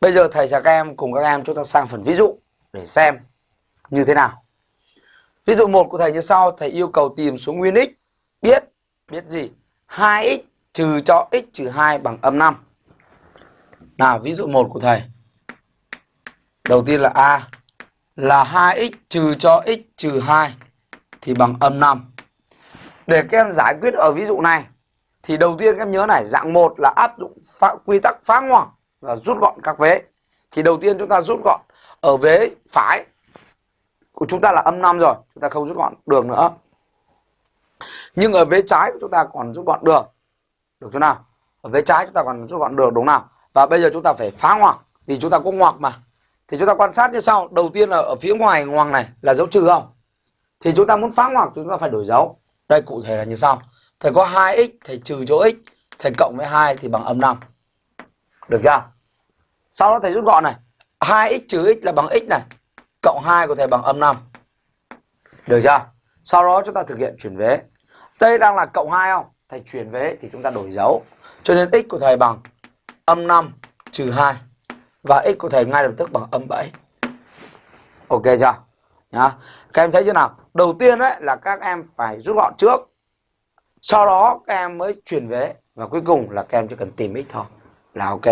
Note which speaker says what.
Speaker 1: Bây giờ thầy và các em cùng các em chúng ta sang phần ví dụ để xem như thế nào. Ví dụ một của thầy như sau, thầy yêu cầu tìm số nguyên x biết biết gì? 2x trừ cho x trừ 2 bằng âm 5. Nào ví dụ một của thầy. Đầu tiên là A là 2x trừ cho x trừ 2 thì bằng âm 5. Để các em giải quyết ở ví dụ này thì đầu tiên các em nhớ này, dạng 1 là áp dụng quy tắc phá ngoặc là rút gọn các vế. Thì đầu tiên chúng ta rút gọn ở vế phải của chúng ta là âm 5 rồi, chúng ta không rút gọn được nữa. Nhưng ở vế trái của chúng ta còn rút gọn được. Được chưa nào? Ở vế trái chúng ta còn rút gọn được đúng nào? Và bây giờ chúng ta phải phá ngoặc vì chúng ta có ngoặc mà. Thì chúng ta quan sát như sau, đầu tiên là ở phía ngoài ngoặc này là dấu trừ không? Thì chúng ta muốn phá ngoặc chúng ta phải đổi dấu. Đây cụ thể là như sau. Thầy có 2x, thầy trừ chỗ x, thầy cộng với 2 thì bằng âm 5. Được chưa? Sau đó thầy rút gọn này. 2x trừ x là bằng x này. Cộng 2 của thầy bằng âm 5. Được chưa? Sau đó chúng ta thực hiện chuyển vế. Đây đang là cộng 2 không? Thầy chuyển vế thì chúng ta đổi dấu. Cho nên x của thầy bằng âm 5 trừ 2. Và x của thầy ngay lập tức bằng âm 7. Ok chưa? Nhá. Các em thấy chưa nào? Đầu tiên đấy là các em phải rút gọn trước. Sau đó các em mới chuyển vế. Và cuối cùng là các em chỉ cần tìm x thôi. Là ok.